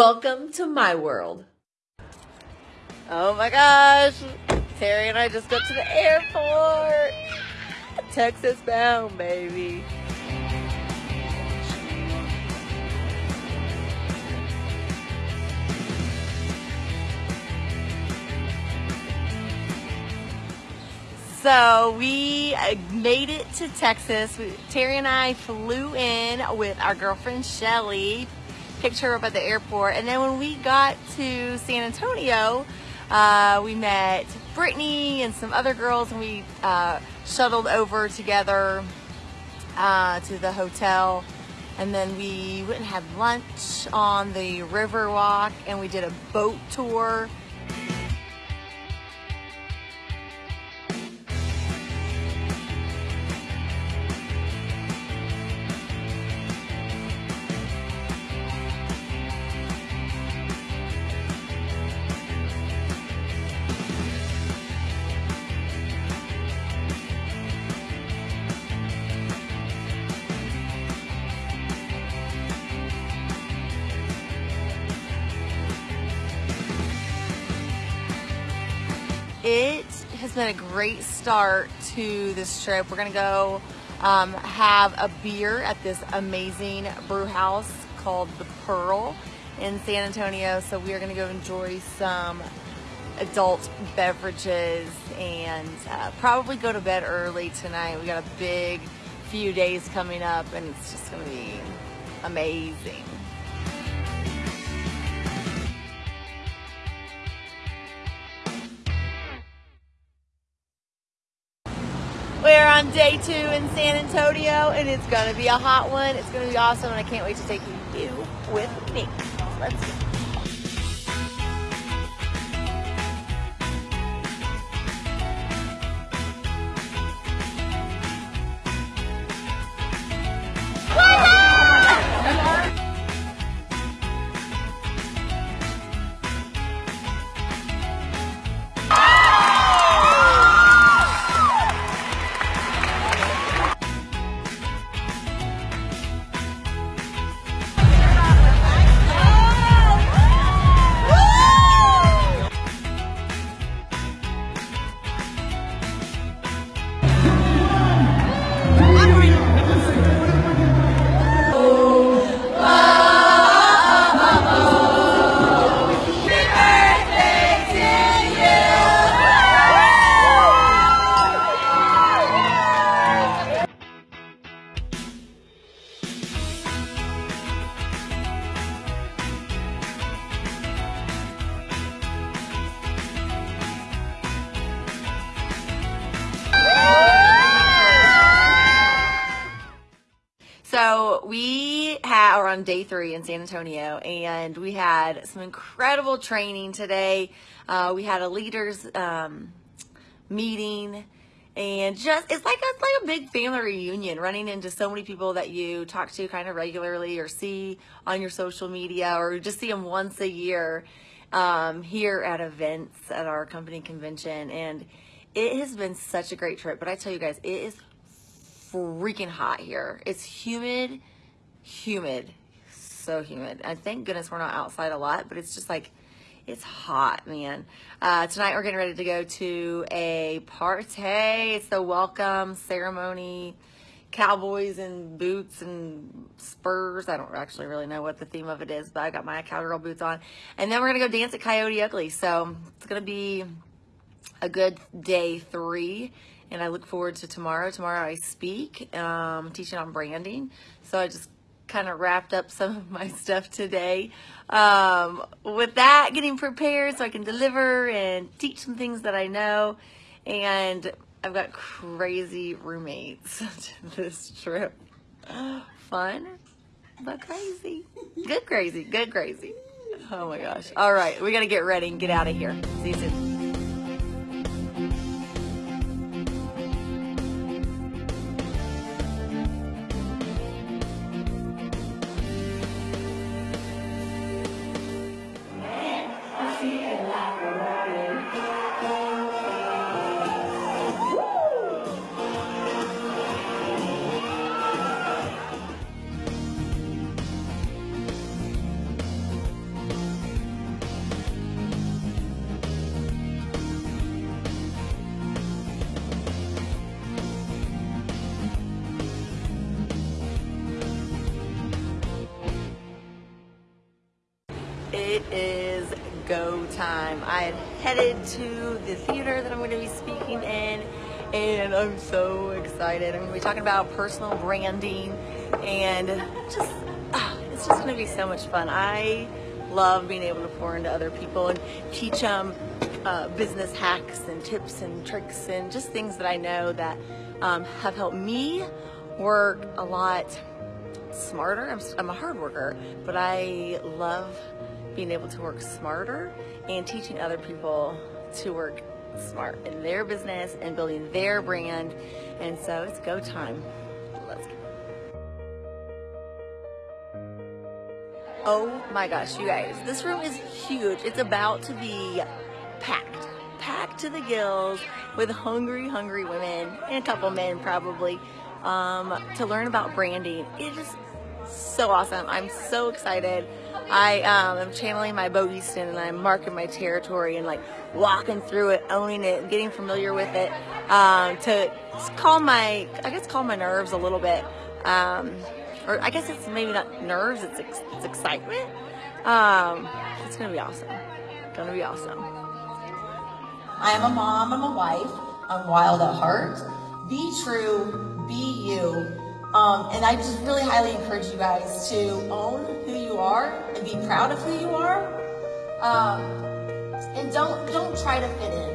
Welcome to my world. Oh my gosh. Terry and I just got to the airport. Texas bound, baby. So we uh, made it to Texas. Terry and I flew in with our girlfriend Shelly, picked her up at the airport, and then when we got to San Antonio, uh, we met Brittany and some other girls, and we uh, shuttled over together uh, to the hotel. And then we went and had lunch on the river walk, and we did a boat tour. Has been a great start to this trip. We're gonna go um, have a beer at this amazing brew house called The Pearl in San Antonio. So we are gonna go enjoy some adult beverages and uh, probably go to bed early tonight. We got a big few days coming up and it's just gonna be amazing. On day two in San Antonio and it's gonna be a hot one. It's gonna be awesome and I can't wait to take you with me. Let's go. We had, are on day three in San Antonio, and we had some incredible training today. Uh, we had a leaders um, meeting, and just it's like it's like a big family reunion. Running into so many people that you talk to kind of regularly, or see on your social media, or just see them once a year um, here at events at our company convention, and it has been such a great trip. But I tell you guys, it is freaking hot here. It's humid, humid, so humid. And thank goodness we're not outside a lot, but it's just like, it's hot, man. Uh, tonight we're getting ready to go to a party. It's the welcome ceremony. Cowboys and boots and spurs. I don't actually really know what the theme of it is, but I got my cowgirl boots on. And then we're to go dance at Coyote Ugly. So it's to be a good day three and I look forward to tomorrow. Tomorrow I speak, um, teaching on branding. So I just kind of wrapped up some of my stuff today. Um, with that, getting prepared so I can deliver and teach some things that I know. And I've got crazy roommates this trip. Fun, but crazy. Good crazy, good crazy. Oh my gosh. All right, we got to get ready and get out of here. See you soon. It is go time. I am headed to the theater that I'm going to be speaking in, and I'm so excited. I'm going to be talking about personal branding, and just ah, it's just going to be so much fun. I love being able to pour into other people and teach them uh, business hacks and tips and tricks and just things that I know that um, have helped me work a lot smarter. I'm, I'm a hard worker, but I love being able to work smarter and teaching other people to work smart in their business and building their brand. And so it's go time. Let's go. Oh my gosh, you guys, this room is huge. It's about to be packed, packed to the gills with hungry, hungry women and a couple men probably um, to learn about branding. It is just so awesome. I'm so excited. I um, am channeling my Bo Easton and I'm marking my territory and like walking through it, owning it, getting familiar with it um, to calm my, I guess, calm my nerves a little bit. Um, or I guess it's maybe not nerves, it's, ex it's excitement. Um, it's gonna be awesome. Gonna be awesome. I am a mom, I'm a wife, I'm wild at heart. Be true, be you. Um, and I just really highly encourage you guys to own who you are and be proud of who you are. Um, and don't don't try to fit in.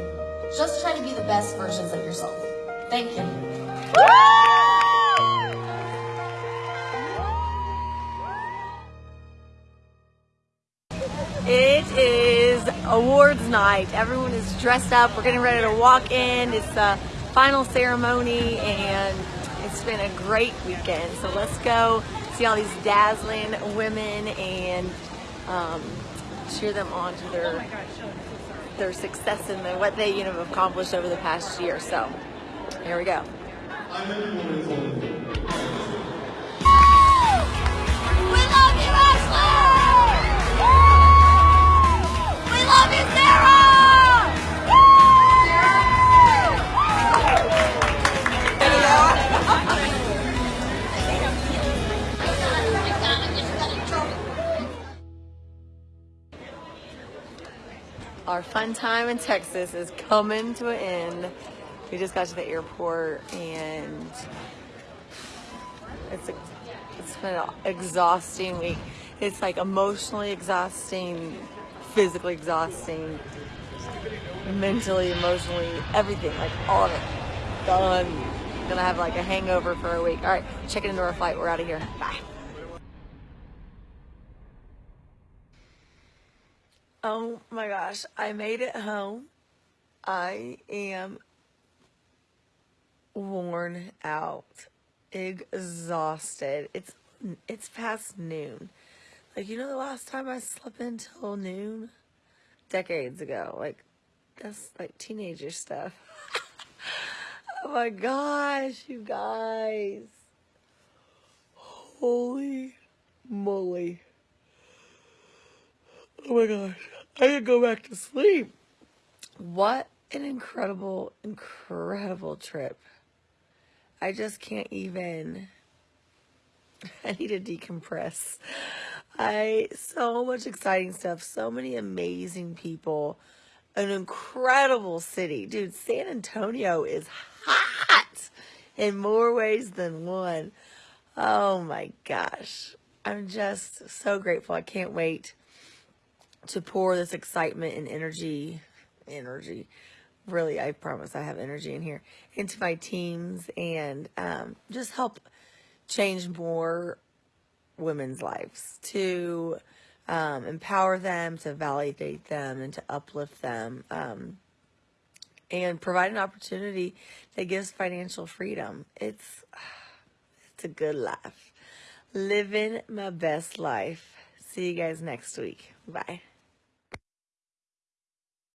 Just try to be the best versions of yourself. Thank you. It is awards night. Everyone is dressed up. We're getting ready to walk in. It's the final ceremony and it's been a great weekend. So let's go see all these dazzling women and um, cheer them on to their their success and what they you know have accomplished over the past year. So here we go. Our fun time in Texas is coming to an end. We just got to the airport and it's, it's been an exhausting week. It's like emotionally exhausting, physically exhausting, mentally, emotionally, everything, like all of it. Done. Gonna have like a hangover for a week. All right, checking into our flight. We're out of here. Bye. Oh my gosh, I made it home. I am worn out, exhausted. It's it's past noon. Like you know the last time I slept until noon? Decades ago. Like that's like teenager stuff. oh my gosh, you guys. Holy moly. Oh my gosh. I could go back to sleep. What an incredible, incredible trip. I just can't even. I need to decompress. I so much exciting stuff, so many amazing people, an incredible city. Dude, San Antonio is hot in more ways than one. Oh my gosh. I'm just so grateful. I can't wait to pour this excitement and energy, energy, really, I promise I have energy in here, into my teams and um, just help change more women's lives, to um, empower them, to validate them, and to uplift them, um, and provide an opportunity that gives financial freedom. It's, it's a good life. Living my best life. See you guys next week. Bye.